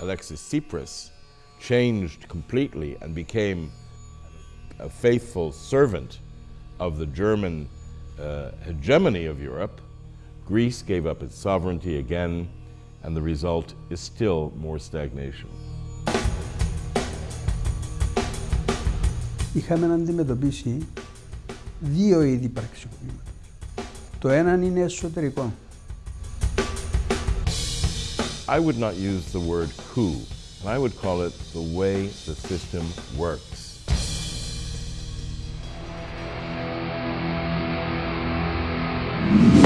Alexis Tsipras changed completely and became a faithful servant of the German uh, hegemony of Europe, Greece gave up its sovereignty again, and the result is still more stagnation. Είχαμε να αντιμετωπίσει δύο είδη πραξικοπήματος. Το ένα είναι εσωτερικό. I would not use the word coup, and I would call it the way the system works. You.